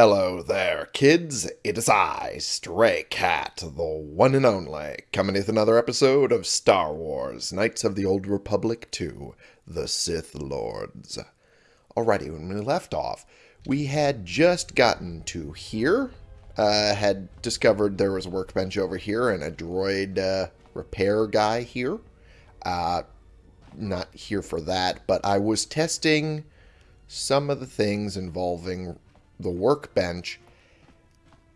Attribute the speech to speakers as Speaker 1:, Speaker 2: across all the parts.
Speaker 1: Hello there, kids. It is I, Stray Cat, the one and only, coming with another episode of Star Wars Knights of the Old Republic 2 The Sith Lords. Alrighty, when we left off, we had just gotten to here, uh, had discovered there was a workbench over here and a droid uh, repair guy here. Uh, not here for that, but I was testing some of the things involving the workbench,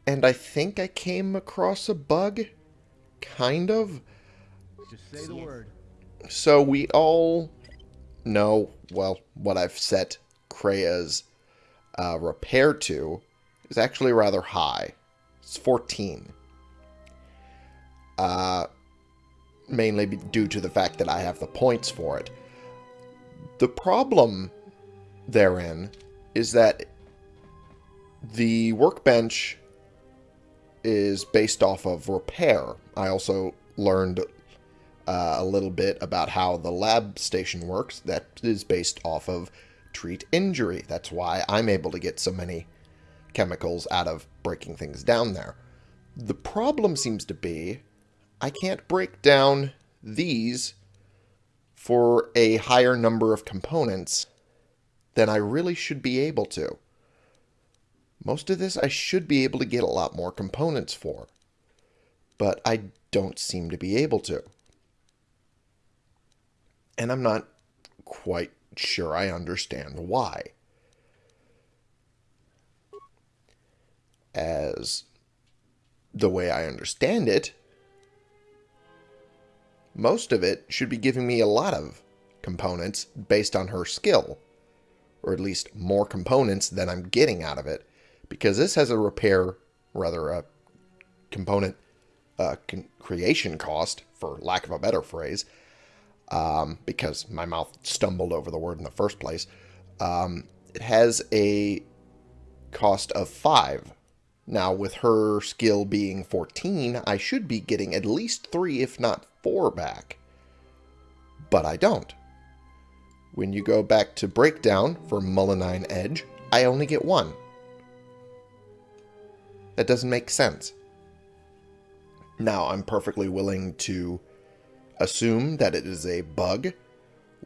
Speaker 1: and I think I came across a bug, kind of.
Speaker 2: Just say the word.
Speaker 1: So we all know, well, what I've set Kreia's uh, repair to is actually rather high. It's 14. Uh, mainly due to the fact that I have the points for it. The problem therein is that the workbench is based off of repair. I also learned uh, a little bit about how the lab station works. That is based off of treat injury. That's why I'm able to get so many chemicals out of breaking things down there. The problem seems to be I can't break down these for a higher number of components than I really should be able to. Most of this I should be able to get a lot more components for, but I don't seem to be able to. And I'm not quite sure I understand why. As the way I understand it, most of it should be giving me a lot of components based on her skill, or at least more components than I'm getting out of it because this has a repair, rather a component uh, creation cost, for lack of a better phrase, um, because my mouth stumbled over the word in the first place. Um, it has a cost of 5. Now, with her skill being 14, I should be getting at least 3, if not 4 back. But I don't. When you go back to breakdown for Mullinine Edge, I only get 1. That doesn't make sense. Now, I'm perfectly willing to assume that it is a bug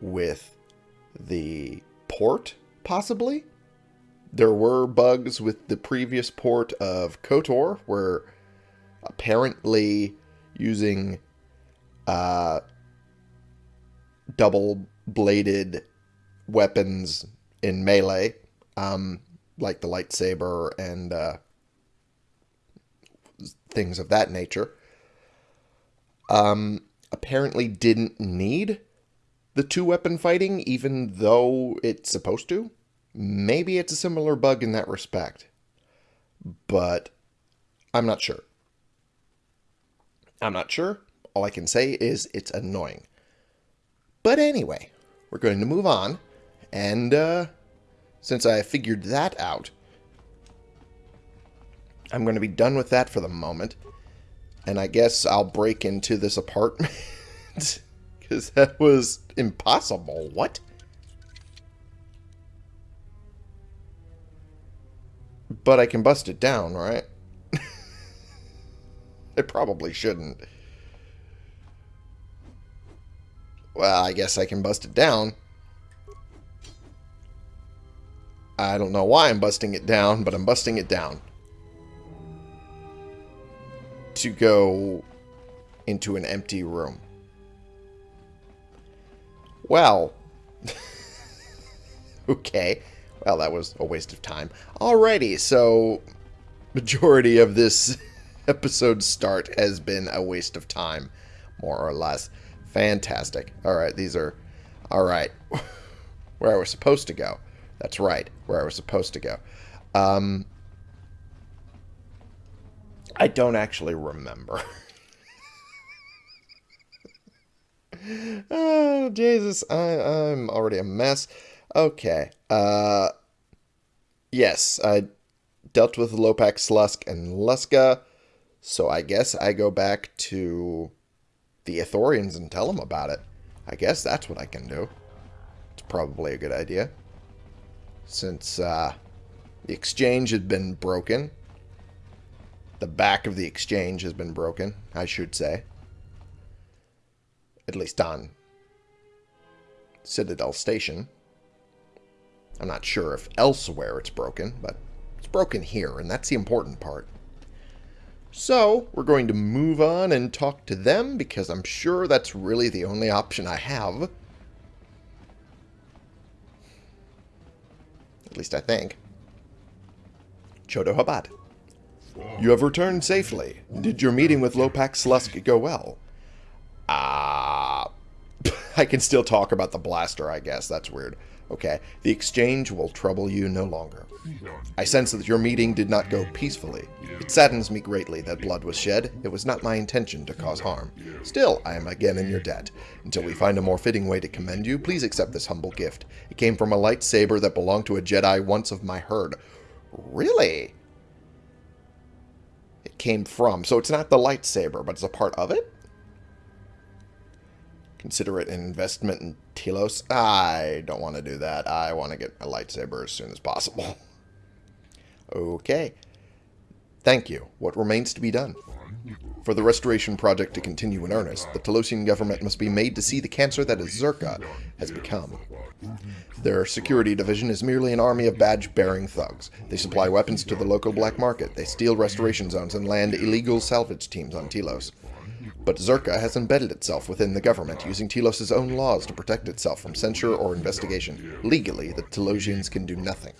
Speaker 1: with the port, possibly. There were bugs with the previous port of KOTOR, where apparently using uh, double-bladed weapons in melee, um, like the lightsaber and uh, things of that nature, um, apparently didn't need the two-weapon fighting, even though it's supposed to. Maybe it's a similar bug in that respect, but I'm not sure. I'm not sure. All I can say is it's annoying. But anyway, we're going to move on, and uh, since I figured that out, I'm going to be done with that for the moment. And I guess I'll break into this apartment. Because that was impossible. What? But I can bust it down, right? I probably shouldn't. Well, I guess I can bust it down. I don't know why I'm busting it down, but I'm busting it down go into an empty room. Well, okay. Well, that was a waste of time. Alrighty, so majority of this episode start has been a waste of time, more or less. Fantastic. Alright, these are... Alright. where I was supposed to go. That's right, where I was supposed to go. Um, I don't actually remember. oh, Jesus. I, I'm already a mess. Okay. Uh, yes, I dealt with Lopak, Slusk, and Luxa. So I guess I go back to the Ithorians and tell them about it. I guess that's what I can do. It's probably a good idea. Since, uh, The exchange had been broken. The back of the exchange has been broken, I should say. At least on Citadel Station. I'm not sure if elsewhere it's broken, but it's broken here, and that's the important part. So, we're going to move on and talk to them, because I'm sure that's really the only option I have. At least I think. Chodo Habat. You have returned safely. Did your meeting with Lopak Slusk go well? Ah... I can still talk about the blaster, I guess. That's weird. Okay, the exchange will trouble you no longer. I sense that your meeting did not go peacefully. It saddens me greatly that blood was shed. It was not my intention to cause harm. Still, I am again in your debt. Until we find a more fitting way to commend you, please accept this humble gift. It came from a lightsaber that belonged to a Jedi once of my herd. Really? Came from. So it's not the lightsaber, but it's a part of it? Consider it an investment in Telos. I don't want to do that. I want to get a lightsaber as soon as possible. okay. Thank you. What remains to be done? For the restoration project to continue in earnest, the Telosian government must be made to see the cancer that is Czerka has become. Their security division is merely an army of badge-bearing thugs. They supply weapons to the local black market. They steal restoration zones and land illegal salvage teams on Telos. But Czerka has embedded itself within the government, using Telos' own laws to protect itself from censure or investigation. Legally, the Telosians can do nothing.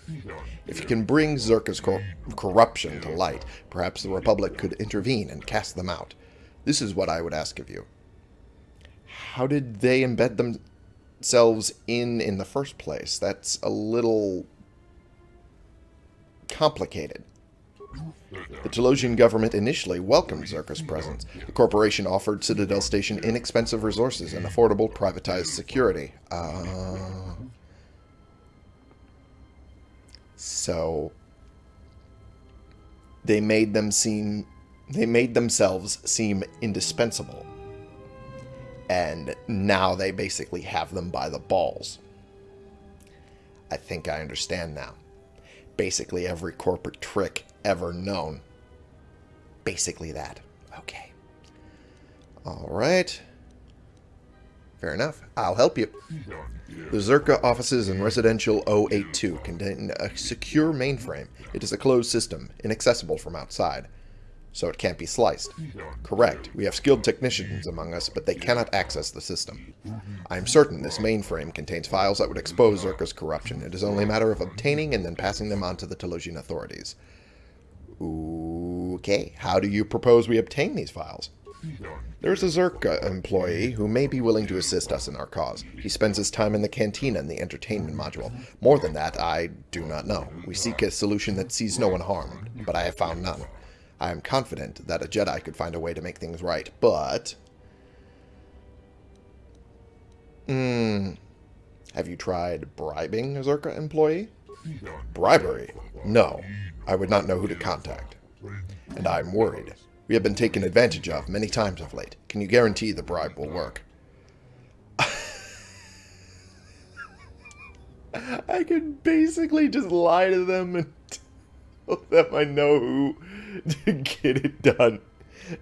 Speaker 1: If you can bring Czerka's cor corruption to light, perhaps the Republic could intervene and cast them out. This is what I would ask of you. How did they embed themselves in in the first place? That's a little complicated. The Telosian government initially welcomed Czerka's presence. The corporation offered Citadel Station inexpensive resources and affordable privatized security. Uh, so they made them seem they made themselves seem indispensable. And now they basically have them by the balls. I think I understand now. Basically every corporate trick ever known. Basically that. Okay. Alright. Fair enough. I'll help you. The Czerka offices in Residential 082 contain a secure mainframe. It is a closed system, inaccessible from outside. So it can't be sliced. Correct. We have skilled technicians among us, but they cannot access the system. I am certain this mainframe contains files that would expose Czerka's corruption. It is only a matter of obtaining and then passing them on to the Telosian authorities. Okay, how do you propose we obtain these files? There's a Czerka employee who may be willing to assist us in our cause. He spends his time in the cantina in the entertainment module. More than that, I do not know. We seek a solution that sees no one harmed, but I have found none. I am confident that a Jedi could find a way to make things right, but... Hmm... Have you tried bribing a Czerka employee? Bribery? No. I would not know who to contact. And I'm worried. We have been taken advantage of many times of late. Can you guarantee the bribe will work? I can basically just lie to them and tell them I know who to get it done.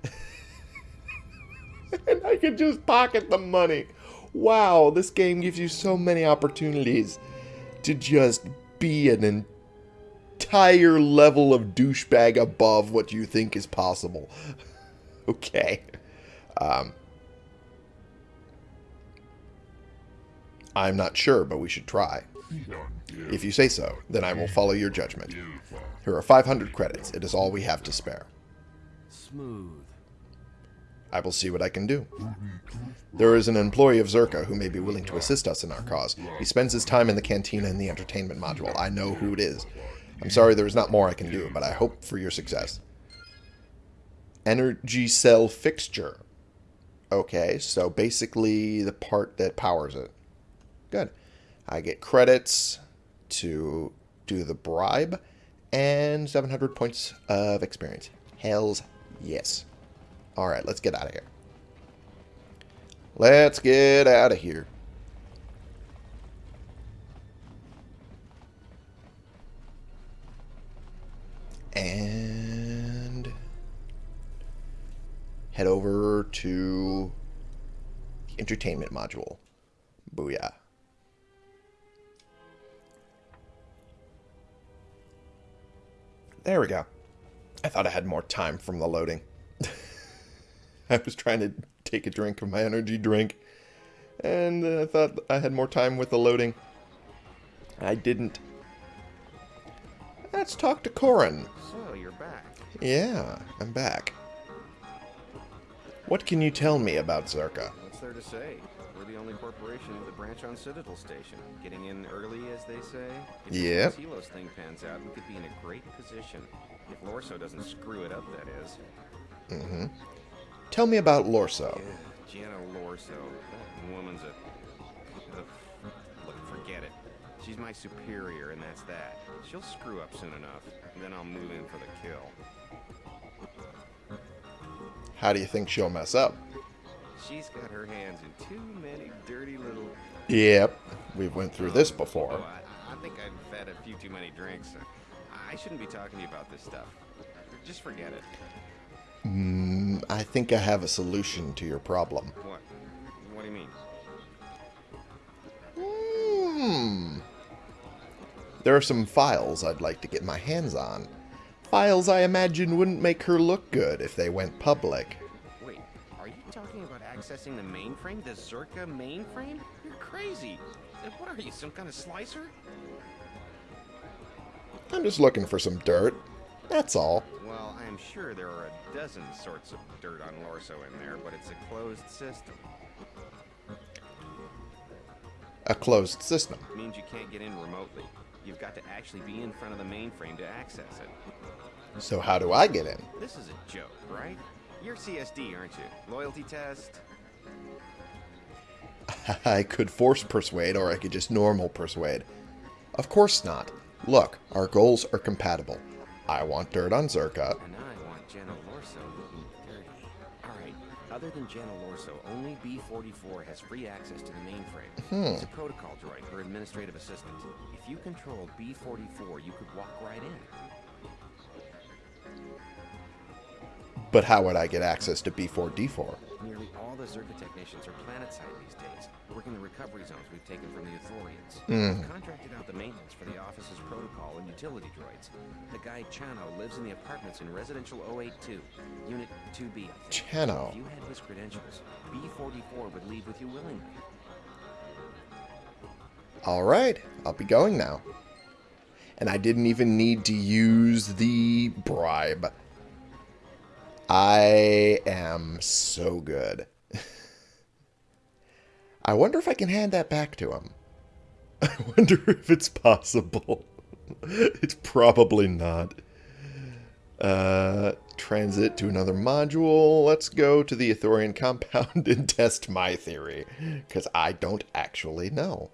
Speaker 1: and I can just pocket the money. Wow, this game gives you so many opportunities to just be an entire level of douchebag above what you think is possible. okay. Um, I'm not sure, but we should try. If you say so, then I will follow your judgment. Here are 500 credits. It is all we have to spare.
Speaker 2: Smooth.
Speaker 1: I will see what I can do. There is an employee of Czerka who may be willing to assist us in our cause. He spends his time in the cantina in the entertainment module. I know who it is. I'm sorry there is not more I can do, but I hope for your success. Energy cell fixture. Okay, so basically the part that powers it. Good. I get credits to do the bribe and 700 points of experience. Hells yes. Alright, let's get out of here. Let's get out of here. And head over to entertainment module. Booyah. There we go. I thought I had more time from the loading. I was trying to take a drink of my energy drink, and I thought I had more time with the loading. I didn't. Let's talk to Corin.
Speaker 3: So, you're back.
Speaker 1: Yeah, I'm back. What can you tell me about Czerka?
Speaker 3: What's there to say? We're the only corporation with a branch on Citadel Station. Getting in early, as they say. If
Speaker 1: Yep.
Speaker 3: Telos thing pans out, we could be in a great position. If Lorso doesn't screw it up, that is.
Speaker 1: Mm-hmm. Tell me about Lorso.
Speaker 3: Yeah, Gianna Lorso. That woman's a... Ugh. Look, forget it. She's my superior, and that's that. She'll screw up soon enough, and then I'll move in for the kill.
Speaker 1: How do you think she'll mess up?
Speaker 3: She's got her hands in too many dirty little
Speaker 1: Yep, we've went through this before.
Speaker 3: Oh, I, I think I've had a few too many drinks. I shouldn't be talking to you about this stuff. Just forget it.
Speaker 1: Mm, I think I have a solution to your problem.
Speaker 3: What? What do you mean?
Speaker 1: Hmm. There are some files I'd like to get my hands on. Files I imagine wouldn't make her look good if they went public.
Speaker 3: Accessing the mainframe? The Czerka mainframe? You're crazy. What are you, some kind of slicer?
Speaker 1: I'm just looking for some dirt. That's all.
Speaker 3: Well, I'm sure there are a dozen sorts of dirt on Lorso in there, but it's a closed system.
Speaker 1: A closed system.
Speaker 3: means you can't get in remotely. You've got to actually be in front of the mainframe to access it.
Speaker 1: So how do I get in?
Speaker 3: This is a joke, right? You're CSD, aren't you? Loyalty test?
Speaker 1: I could force persuade or I could just normal persuade. Of course not. Look, our goals are compatible. I want dirt on Czerka.
Speaker 3: And I want Jenna Lorso looking dirty. Alright, other than Jenna Lorso, only B-44 has free access to the mainframe. Hmm. It's a protocol droid, her administrative assistant. If you controlled B-44, you could walk right in.
Speaker 1: But how would I get access to B4D4?
Speaker 3: Nearly all the Czerka technicians are planetside these days, working the recovery zones we've taken from the Ithorians. We've hmm. contracted out the maintenance for the office's protocol and utility droids. The guy Chano lives in the apartments in residential 082, Unit 2B, I think.
Speaker 1: Chano.
Speaker 3: If you had his credentials, B44 would leave with you willingly.
Speaker 1: Alright, I'll be going now. And I didn't even need to use the bribe. I am so good. I wonder if I can hand that back to him. I wonder if it's possible. it's probably not. Uh, transit to another module. Let's go to the Ithorian compound and test my theory. Because I don't actually know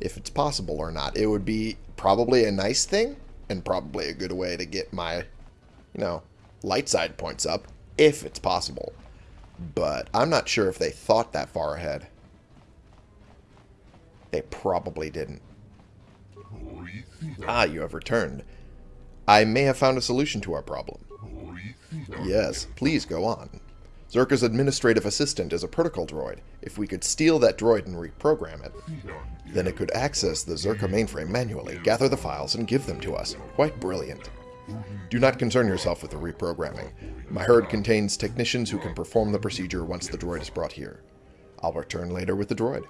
Speaker 1: if it's possible or not. It would be probably a nice thing and probably a good way to get my, you know, light side points up if it's possible. But I'm not sure if they thought that far ahead. They probably didn't. Ah, you have returned. I may have found a solution to our problem. Yes, please go on. Czerka's administrative assistant is a protocol droid. If we could steal that droid and reprogram it, then it could access the Czerka mainframe manually, gather the files, and give them to us. Quite brilliant. Do not concern yourself with the reprogramming. My herd contains technicians who can perform the procedure once the droid is brought here. I'll return later with the droid.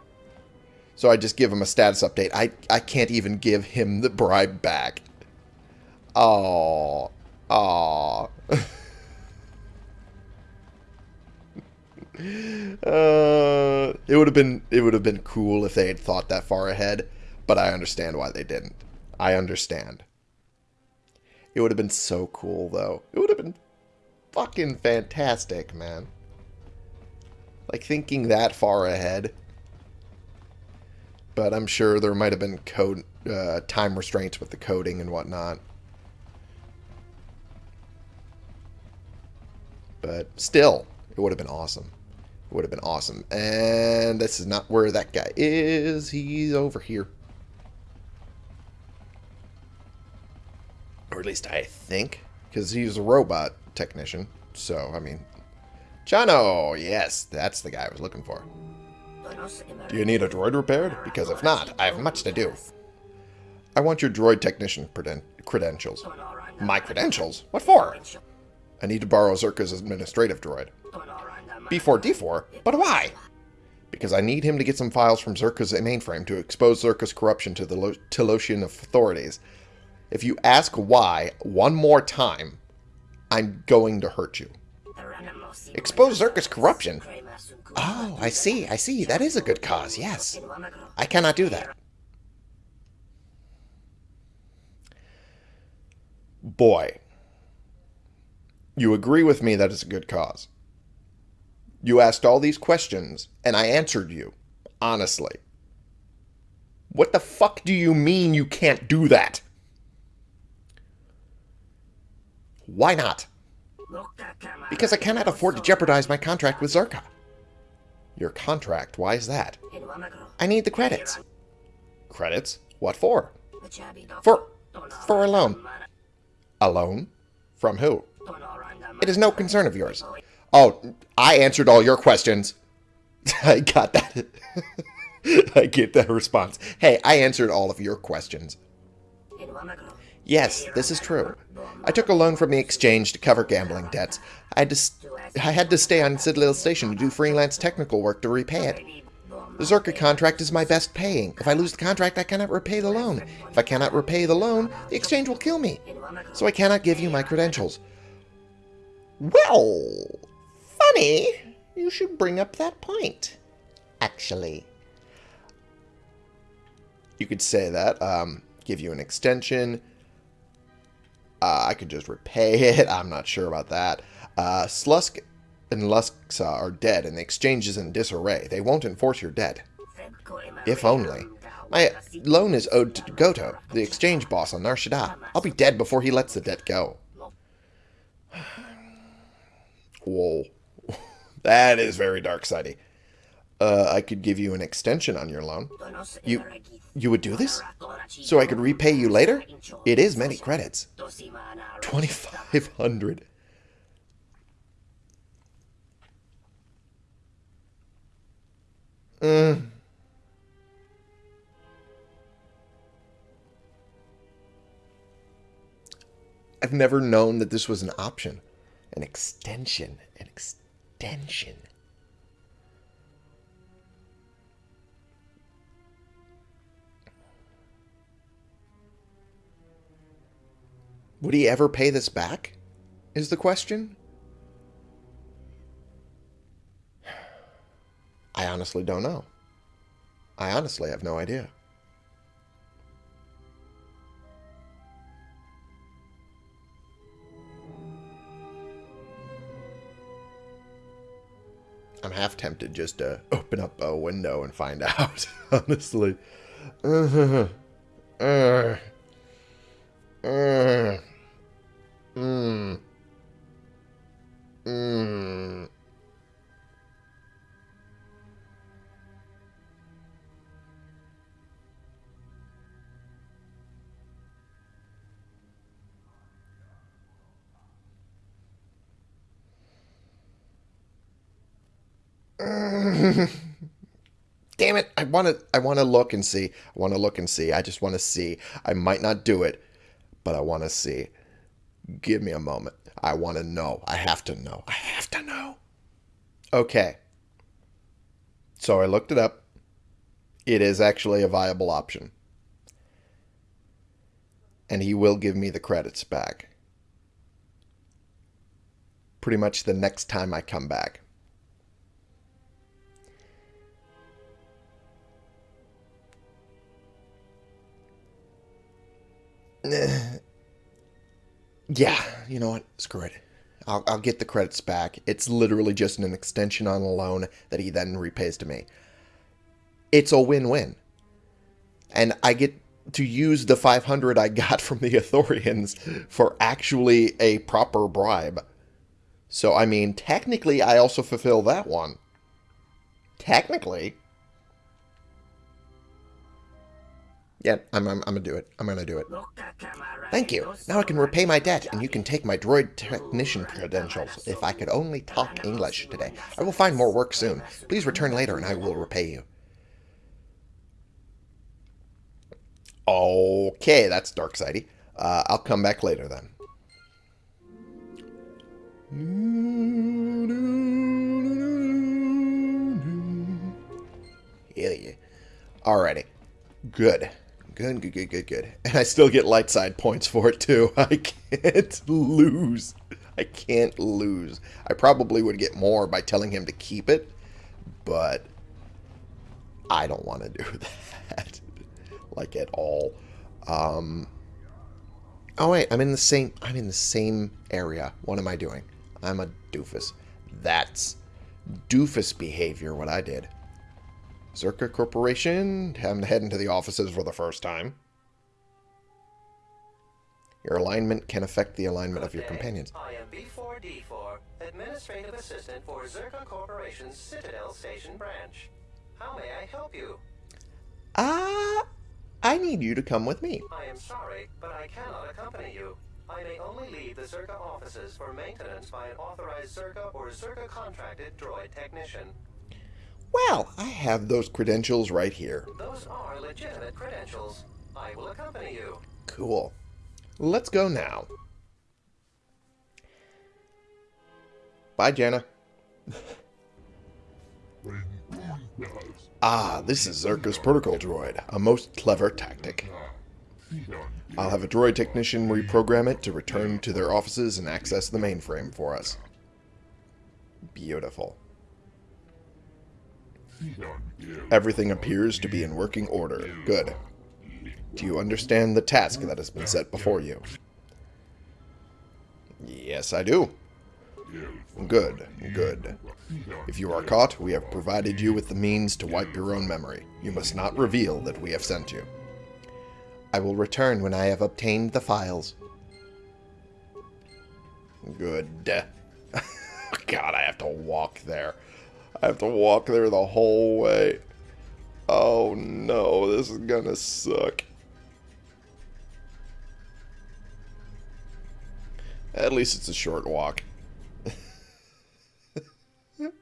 Speaker 1: So I just give him a status update. I, I can't even give him the bribe back. Oh, oh. uh, it would have been it would have been cool if they had thought that far ahead, but I understand why they didn't. I understand. It would have been so cool though. It would have been fucking fantastic, man. Like thinking that far ahead. But I'm sure there might have been code uh, time restraints with the coding and whatnot. But still, it would have been awesome. It would have been awesome. And this is not where that guy is. He's over here. Or at least I think. Because he's a robot technician. So, I mean... Chano! Yes, that's the guy I was looking for. Do you need a droid repaired? Because if not, I have much to do. I want your droid technician creden credentials. My credentials? What for? I need to borrow Czerka's administrative droid. B4D4? But why? Because I need him to get some files from Czerka's mainframe to expose Czerka's corruption to the Lo Telosian authorities. If you ask why one more time, I'm going to hurt you. Expose Czerka's corruption? Oh, I see, I see. That is a good cause, yes. I cannot do that. Boy, you agree with me that it's a good cause. You asked all these questions, and I answered you, honestly. What the fuck do you mean you can't do that? Why not? Because I cannot afford to jeopardize my contract with Czerka. Your contract? Why is that? I need the credits. Credits? What for? For... for a loan. A loan? From who? It is no concern of yours. Oh, I answered all your questions. I got that. I get that response. Hey, I answered all of your questions. Yes, this is true. I took a loan from the exchange to cover gambling debts. I had to, I had to stay on Citadel Station to do freelance technical work to repay it. The Czerka contract is my best paying. If I lose the contract, I cannot repay the loan. If I cannot repay the loan, the exchange will kill me. So I cannot give you my credentials. Well, funny. You should bring up that point, actually. You could say that. Um, give you an extension. Uh, I could just repay it. I'm not sure about that. Uh, Slusk and Luxa are dead, and the exchange is in disarray. They won't enforce your debt. If only. My loan is owed to Goto, the exchange boss on Nar Shaddaa. I'll be dead before he lets the debt go. Whoa. that is very dark-sided. Uh, I could give you an extension on your loan. You you would do this? So I could repay you later? It is many credits. 2,500. Mm. I've never known that this was an option. An extension. An extension. Would he ever pay this back? Is the question. I honestly don't know. I honestly have no idea. I'm half tempted just to open up a window and find out, honestly. Uh, Damn it. I want to I want to look and see. I want to look and see. I just want to see. I might not do it, but I want to see. Give me a moment. I want to know. I have to know. I have to know. Okay. So I looked it up. It is actually a viable option. And he will give me the credits back. Pretty much the next time I come back. yeah, you know what? Screw it. I'll, I'll get the credits back. It's literally just an extension on a loan that he then repays to me. It's a win-win. And I get to use the 500 I got from the Ithorians for actually a proper bribe. So, I mean, technically, I also fulfill that one. Technically. Yeah, I'm, I'm, I'm gonna do it. I'm gonna do it. Thank you. Now I can repay my debt, and you can take my droid technician credentials. If I could only talk English today. I will find more work soon. Please return later, and I will repay you. Okay, that's dark sidey. Uh, I'll come back later then. Hell yeah. Alrighty. Good. Good, good, good, good, good. And I still get light side points for it too. I can't lose. I can't lose. I probably would get more by telling him to keep it, but I don't want to do that. like at all. Um Oh wait, I'm in the same I'm in the same area. What am I doing? I'm a doofus. That's doofus behavior what I did. Czerka Corporation, I'm heading to the offices for the first time. Your alignment can affect the alignment
Speaker 4: Good
Speaker 1: of your
Speaker 4: day.
Speaker 1: companions.
Speaker 4: I am B4D4, Administrative Assistant for Czerka Corporation's Citadel Station branch. How may I help you?
Speaker 1: Ah, I need you to come with me.
Speaker 4: I am sorry, but I cannot accompany you. I may only leave the Czerka offices for maintenance by an authorized Czerka or Czerka contracted droid technician.
Speaker 1: Well, I have those credentials right here.
Speaker 4: Those are legitimate credentials. I will accompany you.
Speaker 1: Cool. Let's go now. Bye, Jenna. ah, this is Czerka's protocol droid, a most clever tactic. I'll have a droid technician reprogram it to return to their offices and access the mainframe for us. Beautiful. Everything appears to be in working order. Good. Do you understand the task that has been set before you? Yes, I do. Good, good. If you are caught, we have provided you with the means to wipe your own memory. You must not reveal that we have sent you. I will return when I have obtained the files. Good. God, I have to walk there. I have to walk there the whole way. Oh no, this is gonna suck. At least it's a short walk. I'm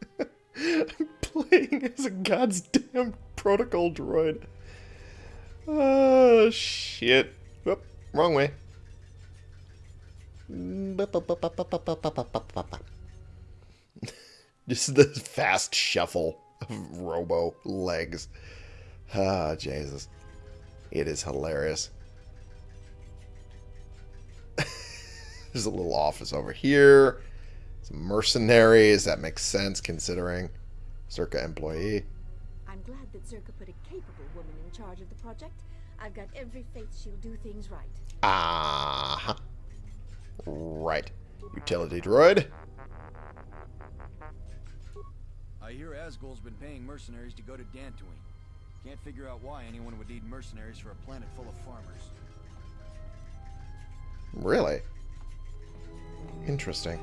Speaker 1: playing as a god's damn protocol droid. Oh, shit. Whoop, wrong way. Just the fast shuffle of robo legs. Ah, Jesus. It is hilarious. There's a little office over here. Some mercenaries. That makes sense considering Czerka employee.
Speaker 5: I'm glad that Czerka put a capable woman in charge of the project. I've got every faith she'll do things right.
Speaker 1: Ah. Right. Utility droid.
Speaker 2: I hear Azkul's been paying mercenaries to go to Dantooine. Can't figure out why anyone would need mercenaries for a planet full of farmers.
Speaker 1: Really? Interesting.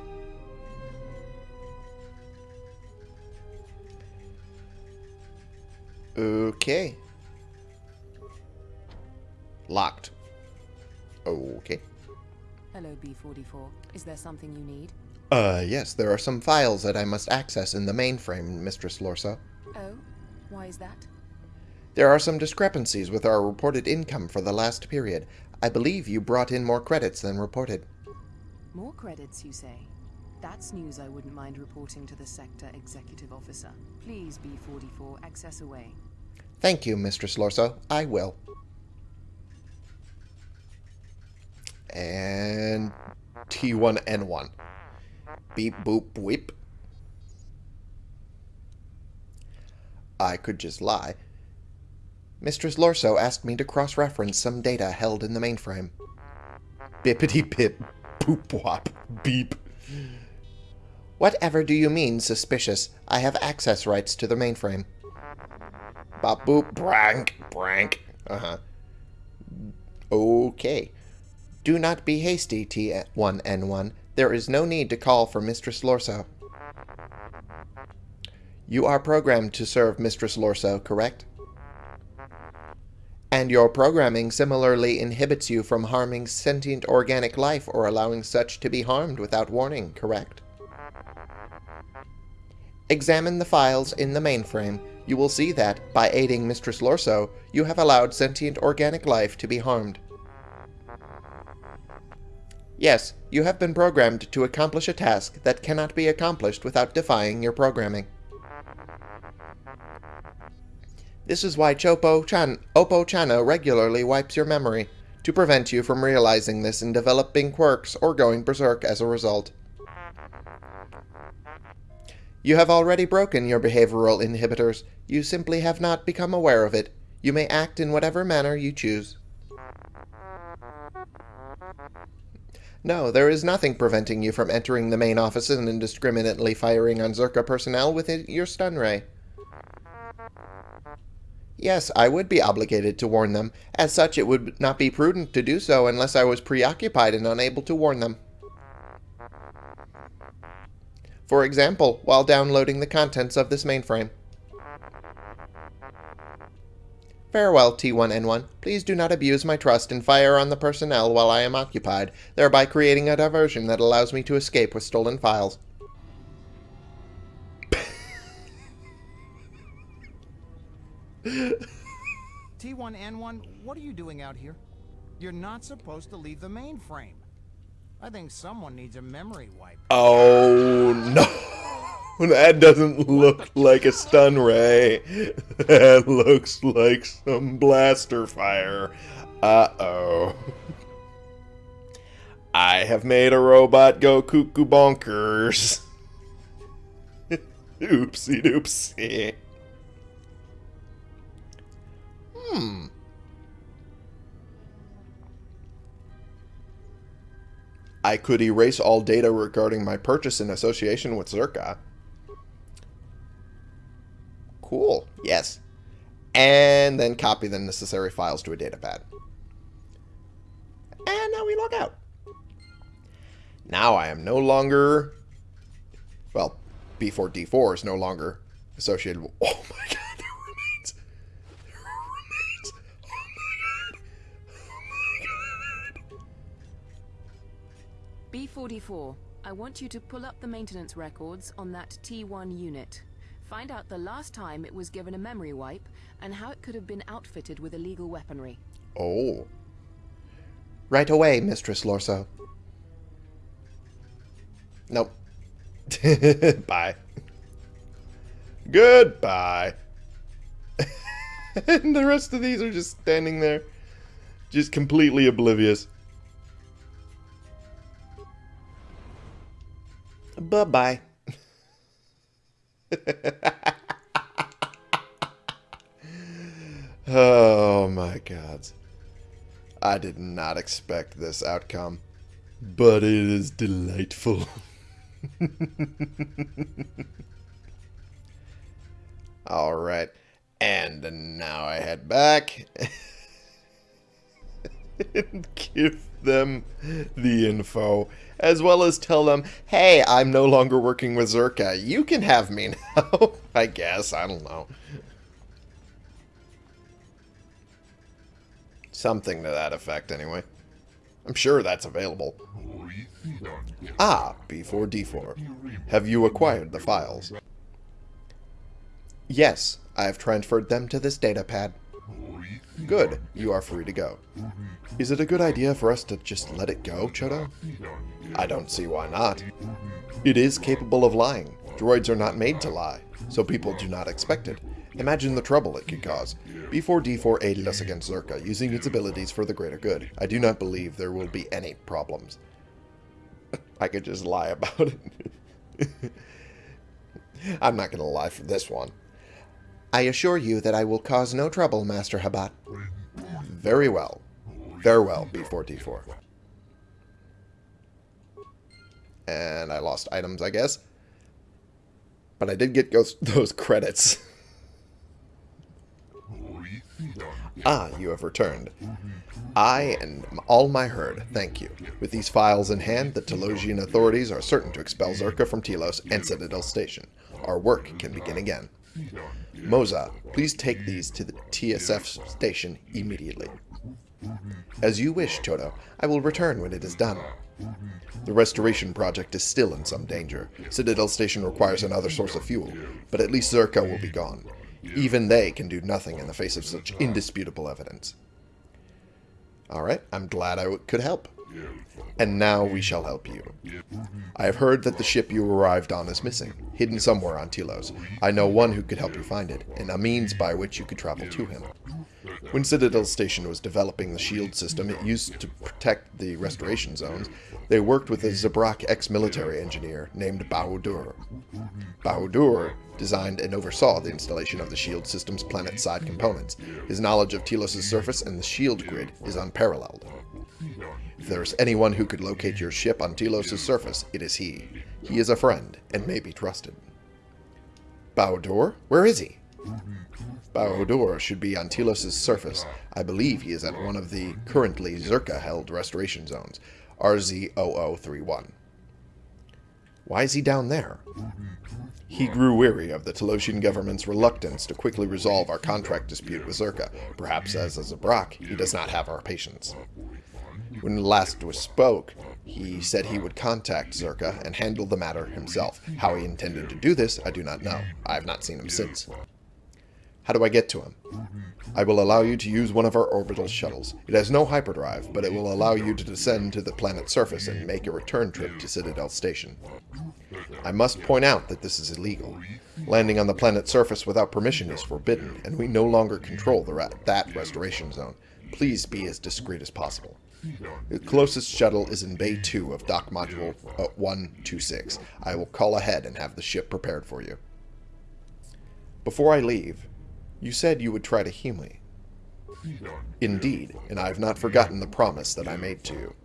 Speaker 1: Okay. Locked. Okay.
Speaker 6: Hello, B44. Is there something you need?
Speaker 1: Uh, yes, there are some files that I must access in the mainframe, Mistress Lorso.
Speaker 6: Oh, why is that?
Speaker 1: There are some discrepancies with our reported income for the last period. I believe you brought in more credits than reported.
Speaker 6: More credits, you say? That's news I wouldn't mind reporting to the Sector Executive Officer. Please, B44, access away.
Speaker 1: Thank you, Mistress Lorso. I will. And T1N1. Beep, boop, whip. I could just lie. Mistress Lorso asked me to cross-reference some data held in the mainframe. Bippity pip, boop-wop, beep. Whatever do you mean, suspicious? I have access rights to the mainframe. Bop boop, brank, brank. Uh-huh. Okay. Do not be hasty, T1N1. There is no need to call for Mistress Lorso. You are programmed to serve Mistress Lorso, correct? And your programming similarly inhibits you from harming sentient organic life or allowing such to be harmed without warning, correct? Examine the files in the mainframe. You will see that, by aiding Mistress Lorso, you have allowed sentient organic life to be harmed. Yes, you have been programmed to accomplish a task that cannot be accomplished without defying your programming. This is why Chopo Chan Oppo Chano regularly wipes your memory, to prevent you from realizing this and developing quirks or going berserk as a result. You have already broken your behavioral inhibitors. You simply have not become aware of it. You may act in whatever manner you choose. No, there is nothing preventing you from entering the main offices and indiscriminately firing on Czerka personnel with your stun ray. Yes, I would be obligated to warn them. As such, it would not be prudent to do so unless I was preoccupied and unable to warn them. For example, while downloading the contents of this mainframe. Farewell, T1N1. Please do not abuse my trust and fire on the personnel while I am occupied, thereby creating a diversion that allows me to escape with stolen files.
Speaker 7: T1N1, what are you doing out here? You're not supposed to leave the mainframe. I think someone needs a memory wipe.
Speaker 1: Oh no. That doesn't look like a stun ray. That looks like some blaster fire. Uh-oh. I have made a robot go cuckoo bonkers. Oopsie doopsie. Hmm. I could erase all data regarding my purchase in association with Czerka. Cool. Yes. And then copy the necessary files to a datapad. And now we log out. Now I am no longer... Well, B4D4 is no longer associated with... Oh my god, there remains... There remains... Oh my god. Oh my god.
Speaker 6: B44, I want you to pull up the maintenance records on that T1 unit. Find out the last time it was given a memory wipe and how it could have been outfitted with illegal weaponry.
Speaker 1: Oh. Right away, Mistress Lorso. Nope. Bye. Goodbye. and the rest of these are just standing there, just completely oblivious. Bye-bye. oh my god. I did not expect this outcome, but it is delightful. Alright, and now I head back and give them the info, as well as tell them, hey, I'm no longer working with Czerka. You can have me now. I guess. I don't know. Something to that effect, anyway. I'm sure that's available. Ah, B4D4. Have you acquired the files? Yes, I have transferred them to this datapad. Good, you are free to go. Is it a good idea for us to just let it go, Chodo? I don't see why not. It is capable of lying. Droids are not made to lie, so people do not expect it. Imagine the trouble it could cause. B4D4 aided us against Czerka, using its abilities for the greater good. I do not believe there will be any problems. I could just lie about it. I'm not going to lie for this one. I assure you that I will cause no trouble, Master Habat. Very well. Farewell, B4D4. And I lost items, I guess. But I did get those credits. ah, you have returned. I and all my herd, thank you. With these files in hand, the Telosian authorities are certain to expel Czerka from Telos and Citadel Station. Our work can begin again. Moza, please take these to the TSF station immediately. As you wish, Chodo. I will return when it is done. The restoration project is still in some danger. Citadel Station requires another source of fuel, but at least Czerka will be gone. Even they can do nothing in the face of such indisputable evidence. Alright, I'm glad I could help. And now we shall help you. I have heard that the ship you arrived on is missing, hidden somewhere on Telos. I know one who could help you find it, and a means by which you could travel to him. When Citadel Station was developing the shield system it used to protect the restoration zones, they worked with a Zabrak ex-military engineer named Bao-Dur. Bao-Dur designed and oversaw the installation of the shield system's planet-side components. His knowledge of Telos' surface and the shield grid is unparalleled. If there is anyone who could locate your ship on Telos' surface, it is he. He is a friend, and may be trusted. Bao-Dur? Where is he? Bao-Dur should be on Telos' surface. I believe he is at one of the currently Czerka-held restoration zones, RZ-0031. Why is he down there? He grew weary of the Telosian government's reluctance to quickly resolve our contract dispute with Czerka. Perhaps as a Zabrak, he does not have our patience. When last we spoke, he said he would contact Czerka and handle the matter himself. How he intended to do this, I do not know. I have not seen him since. How do I get to him? I will allow you to use one of our orbital shuttles. It has no hyperdrive, but it will allow you to descend to the planet's surface and make a return trip to Citadel Station. I must point out that this is illegal. Landing on the planet's surface without permission is forbidden, and we no longer control the that restoration zone. Please be as discreet as possible. The closest shuttle is in Bay 2 of Dock Module uh, 126. I will call ahead and have the ship prepared for you. Before I leave, you said you would try to heal me. Indeed, and I have not forgotten the promise that I made to you.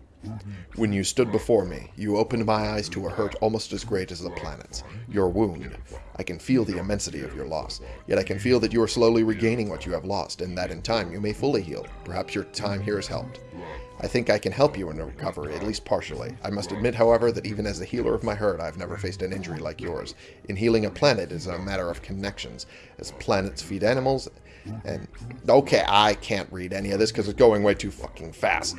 Speaker 1: When you stood before me, you opened my eyes to a hurt almost as great as the planet's. Your wound. I can feel the immensity of your loss, yet I can feel that you are slowly regaining what you have lost, and that in time you may fully heal. Perhaps your time here has helped. I think I can help you in recovery, at least partially. I must admit, however, that even as the healer of my herd, I've never faced an injury like yours. In healing a planet is a matter of connections, as planets feed animals, and... Okay, I can't read any of this because it's going way too fucking fast.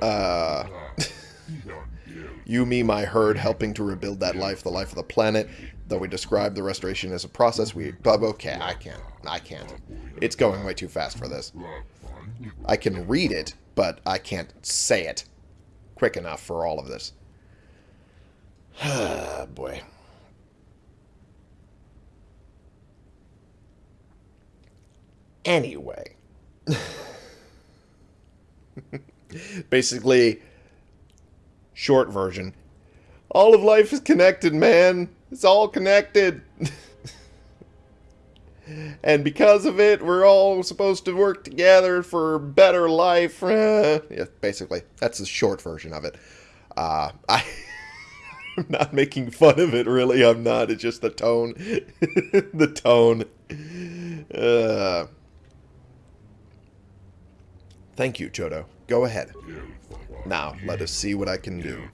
Speaker 1: Uh... you, me, my herd, helping to rebuild that life, the life of the planet. Though we describe the restoration as a process, we... But okay, I can't. I can't. It's going way too fast for this. I can read it, but I can't say it quick enough for all of this. Boy. Anyway. Basically, short version. All of life is connected, man. It's all connected. and because of it, we're all supposed to work together for a better life. Yeah, basically, that's the short version of it. Uh, I, I'm not making fun of it, really. I'm not. It's just the tone. the tone. Uh, thank you, Chodo. Go ahead. Now, let us see what I can do.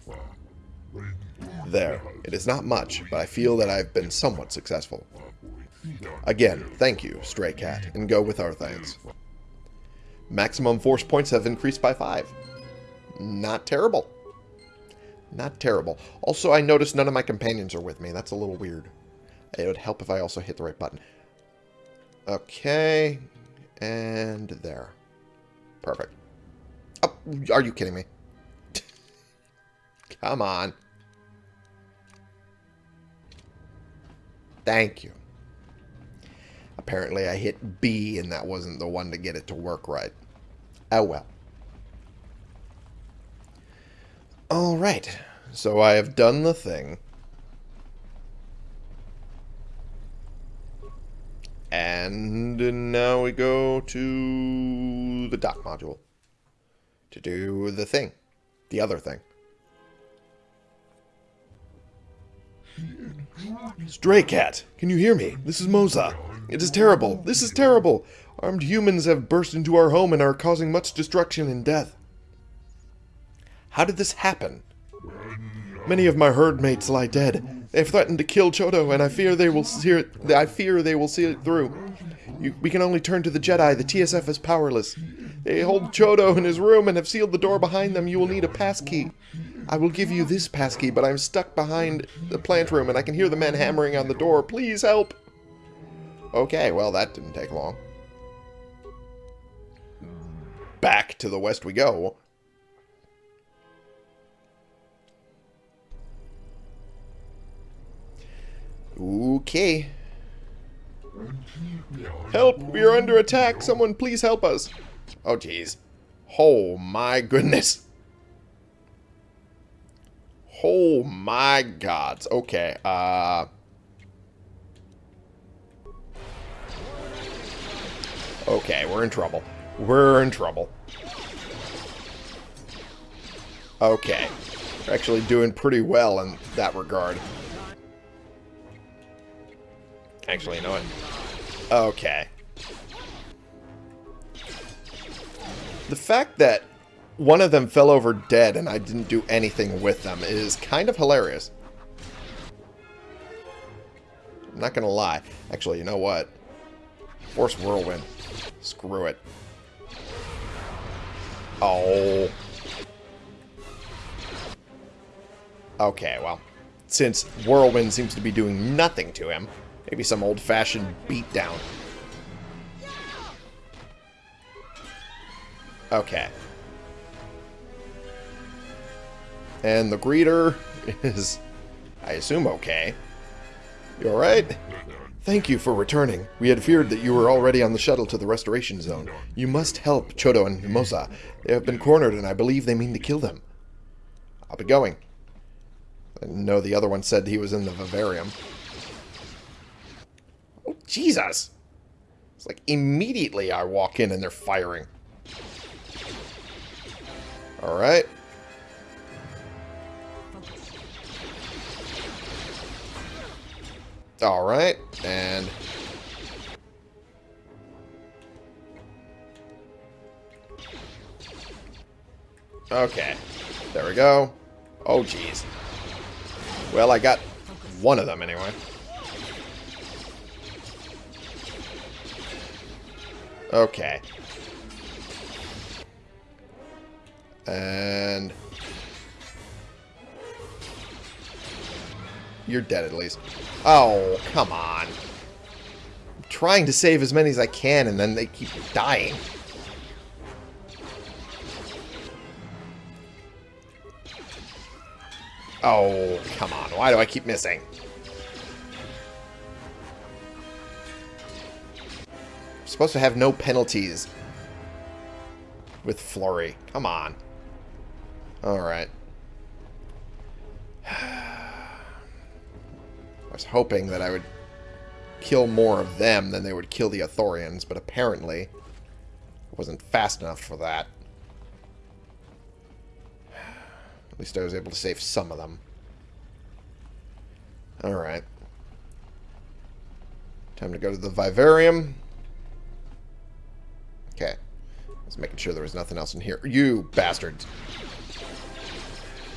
Speaker 1: There. It is not much, but I feel that I have been somewhat successful. Again, thank you, Stray Cat, and go with our thanks. Maximum force points have increased by 5. Not terrible. Not terrible. Also, I noticed none of my companions are with me. That's a little weird. It would help if I also hit the right button. Okay. And there. Perfect. Oh, are you kidding me? Come on. Thank you. Apparently I hit B and that wasn't the one to get it to work right. Oh well. Alright, so I have done the thing. And now we go to the dock module to do the thing, the other thing. Stray Cat, can you hear me? This is Moza. It is terrible. This is terrible. Armed humans have burst into our home and are causing much destruction and death. How did this happen? Many of my herd mates lie dead. They have threatened to kill Chodo, and I fear they will see it. I fear they will see it through. You, we can only turn to the Jedi. The TSF is powerless. They hold Chodo in his room and have sealed the door behind them. You will need a passkey. I will give you this passkey, but I'm stuck behind the plant room, and I can hear the men hammering on the door. Please help. Okay, well, that didn't take long. Back to the west we go. Okay. Help! We are under attack! Someone please help us! Oh, jeez. Oh, my goodness. Oh, my gods. Okay, uh... Okay, we're in trouble. We're in trouble. Okay. We're actually doing pretty well in that regard. Actually, you know what? Okay. The fact that one of them fell over dead and I didn't do anything with them is kind of hilarious. I'm not going to lie. Actually, you know what? Force Whirlwind. Screw it. Oh. Okay, well. Since Whirlwind seems to be doing nothing to him, maybe some old-fashioned beatdown. Okay. And the greeter is, I assume, okay. You alright? Thank you for returning. We had feared that you were already on the shuttle to the restoration zone. You must help Chodo and Mimosa. They have been cornered and I believe they mean to kill them. I'll be going. I know the other one said he was in the vivarium. Oh, Jesus! It's like immediately I walk in and they're firing. Alright. Alright, and... Okay, there we go. Oh, jeez. Well, I got one of them anyway. Okay. And... You're dead at least. Oh, come on. I'm trying to save as many as I can, and then they keep dying. Oh, come on. Why do I keep missing? I'm supposed to have no penalties with Flurry. Come on. Alright. I was hoping that I would kill more of them than they would kill the Ithorians, but apparently I wasn't fast enough for that. At least I was able to save some of them. Alright. Time to go to the Vivarium. Okay. Just making sure there was nothing else in here. You bastards.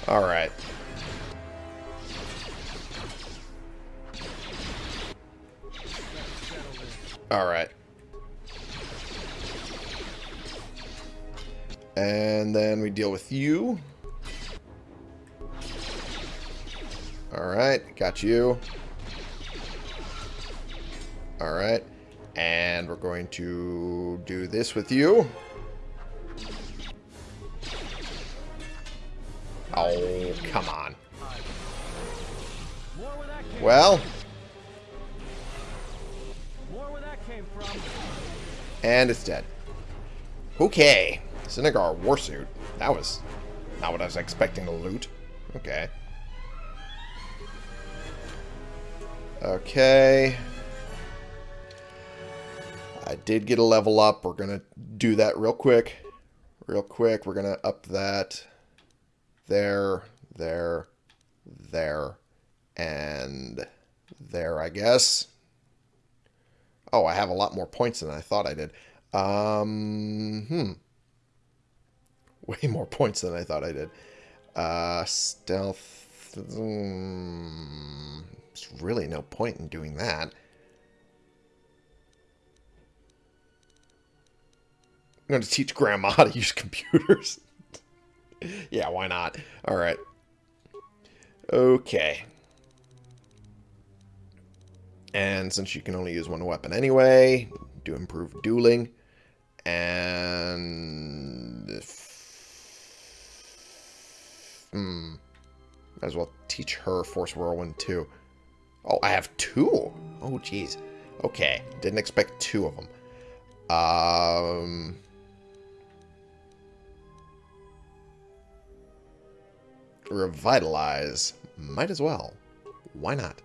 Speaker 1: Alright. Alright. And then we deal with you. Alright, got you. Alright. And we're going to do this with you. Oh, come on. Well. And it's dead. Okay. Sinagar Warsuit. That was not what I was expecting to loot. Okay. Okay. I did get a level up. We're going to do that real quick. Real quick. We're going to up that there, there, there, and there, I guess. Oh, I have a lot more points than I thought I did. Um, hmm. Way more points than I thought I did. Uh, stealth mm, there's really no point in doing that. I'm going to teach Grandma how to use computers. Yeah, why not? All right. Okay. And since you can only use one weapon anyway, do improve dueling. And... Hmm. As well teach her Force Whirlwind too. Oh, I have two? Oh, jeez. Okay. Didn't expect two of them. Um... Revitalize. Might as well. Why not?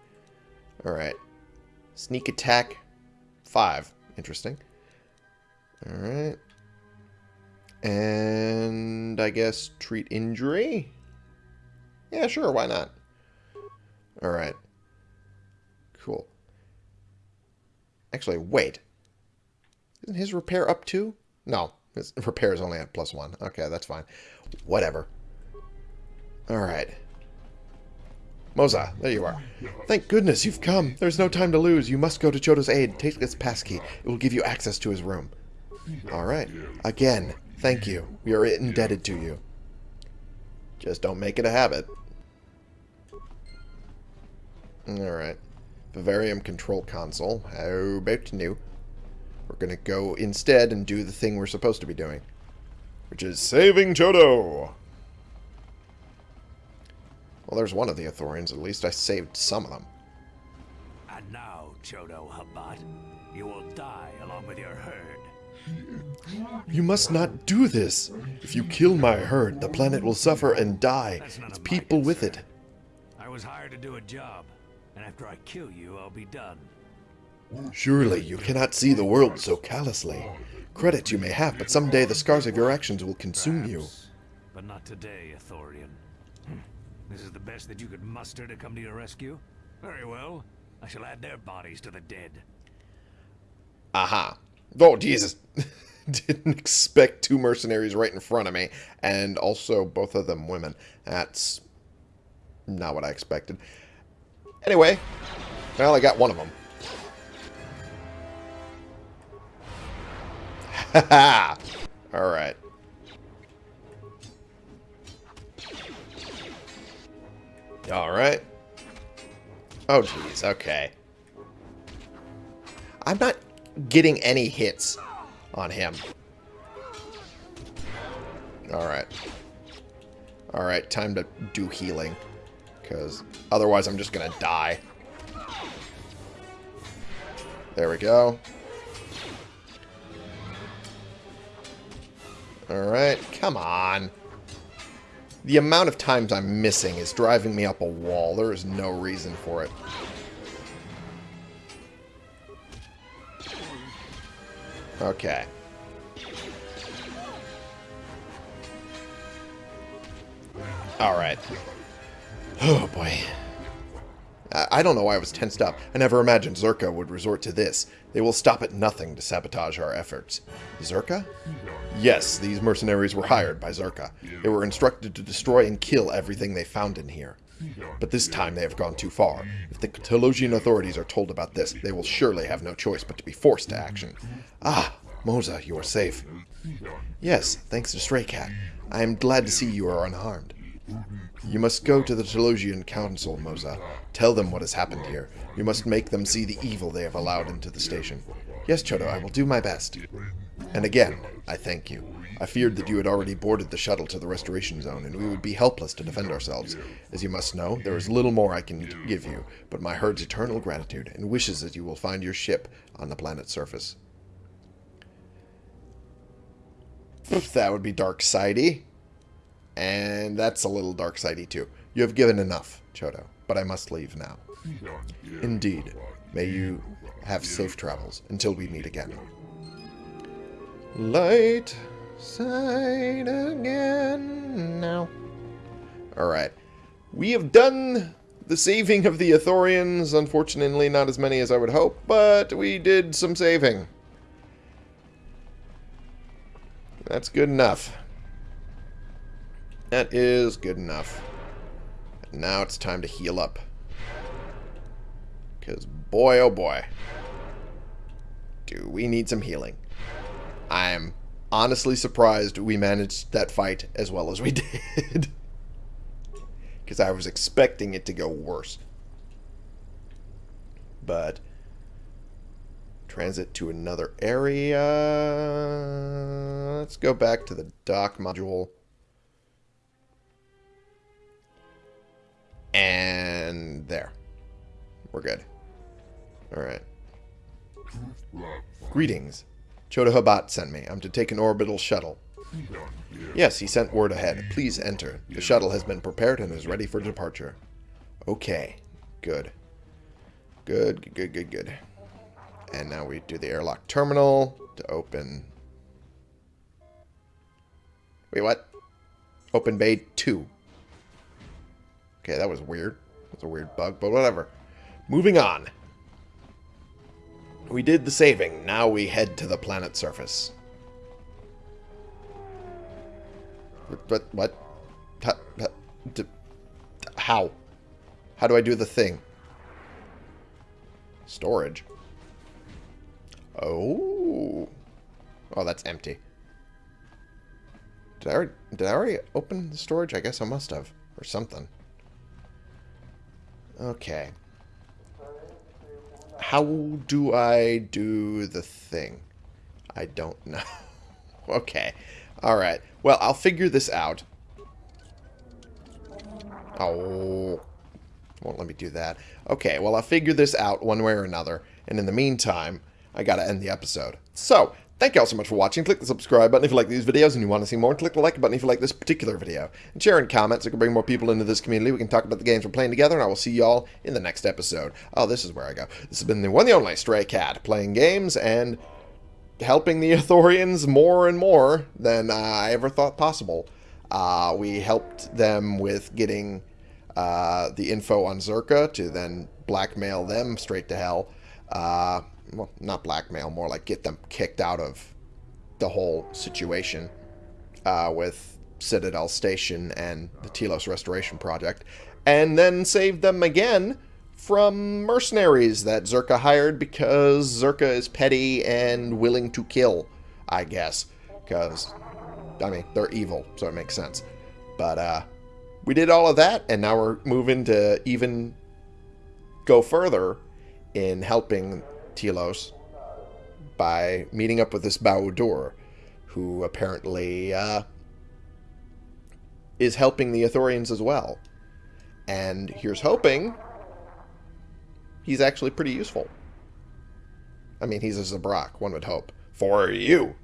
Speaker 1: Alright. Sneak attack. Five. Interesting. Alright. And I guess treat injury? Yeah, sure, why not? Alright. Cool. Actually, wait. Isn't his repair up too? No, his repair is only at plus one. Okay, that's fine. Whatever. Alright. Moza, there you are. Thank goodness you've come. There's no time to lose. You must go to Chodo's aid. Take this passkey. It will give you access to his room. Alright. Again, thank you. We are indebted to you. Just don't make it a habit. Alright. Vivarium Control Console. How about new? We're going to go instead and do the thing we're supposed to be doing. Which is saving Chodo! Well, there's one of the Ithorians. At least I saved some of them.
Speaker 8: And now, Chodo Habat, you will die along with your herd.
Speaker 1: You must not do this. If you kill my herd, the planet will suffer and die. Its people with it.
Speaker 8: I was hired to do a job, and after I kill you, I'll be done.
Speaker 1: Surely you cannot see the world so callously. Credit you may have, but someday the scars of your actions will consume you.
Speaker 8: But not today, Ithorian. This is the best that you could muster to come to your rescue? Very well. I shall add their bodies to the dead.
Speaker 1: Aha. Oh, Jesus. Didn't expect two mercenaries right in front of me. And also both of them women. That's not what I expected. Anyway. Well, I got one of them. Haha. Alright. Alright. Oh, jeez. Okay. I'm not getting any hits on him. Alright. Alright, time to do healing. Because otherwise I'm just going to die. There we go. Alright, come on. The amount of times I'm missing is driving me up a wall. There is no reason for it. Okay. Alright. Oh, boy. I don't know why I was tensed up. I never imagined Czerka would resort to this. They will stop at nothing to sabotage our efforts. Czerka? Yes, these mercenaries were hired by Czerka. They were instructed to destroy and kill everything they found in here. But this time they have gone too far. If the Telosian authorities are told about this, they will surely have no choice but to be forced to action. Ah, Moza, you are safe. Yes, thanks to Stray Cat. I am glad to see you are unharmed. You must go to the Telosian Council, Moza. Tell them what has happened here. You must make them see the evil they have allowed into the station. Yes, Chodo, I will do my best. And again, I thank you. I feared that you had already boarded the shuttle to the restoration zone, and we would be helpless to defend ourselves. As you must know, there is little more I can give you, but my herd's eternal gratitude, and wishes that you will find your ship on the planet's surface. That would be dark sidey. And that's a little dark sidey too. You have given enough, Chodo, but I must leave now. Indeed. May you have safe travels until we meet again. Light side again now. Alright. We have done the saving of the Ithorians. Unfortunately, not as many as I would hope, but we did some saving. That's good enough. That is good enough. Now it's time to heal up. Because boy, oh boy, do we need some healing. I'm honestly surprised we managed that fight as well as we did. Because I was expecting it to go worse. But transit to another area. Let's go back to the dock module. And there. We're good. Alright. Greetings. Chodo Habat sent me. I'm to take an orbital shuttle. Yes, he sent word ahead. Please enter. The shuttle has been prepared and is ready for departure. Okay. Good. Good, good, good, good. And now we do the airlock terminal to open... Wait, what? Open Bay 2. Okay, that was weird. That's a weird bug, but whatever. Moving on. We did the saving. Now we head to the planet surface. What? What? How? How? How do I do the thing? Storage. Oh. Oh, that's empty. Did I, already, did I already open the storage? I guess I must have. Or something. Okay. How do I do the thing? I don't know. okay. Alright. Well, I'll figure this out. Oh. Won't let me do that. Okay, well, I'll figure this out one way or another. And in the meantime, I gotta end the episode. So, thank you all so much for watching. Click the subscribe button if you like these videos and you want to see more. Click the like button if you like this particular video. And share and comment so we can bring more people into this community. We can talk about the games we're playing together. And I will see y'all in the next episode. Oh, this is where I go. This has been the one the only Stray Cat. Playing games and helping the Ithorians more and more than uh, I ever thought possible. Uh, we helped them with getting uh, the info on Czerka to then blackmail them straight to hell. Well, not blackmail, more like get them kicked out of the whole situation uh, with Citadel Station and the Telos Restoration Project, and then save them again from mercenaries that Czerka hired because Czerka is petty and willing to kill, I guess. Because, I mean, they're evil, so it makes sense. But, uh, we did all of that, and now we're moving to even go further in helping Telos by meeting up with this Bao-Dur, who apparently uh, is helping the Ithorians as well. And here's hoping he's actually pretty useful. I mean, he's a Zabrak, one would hope. For you!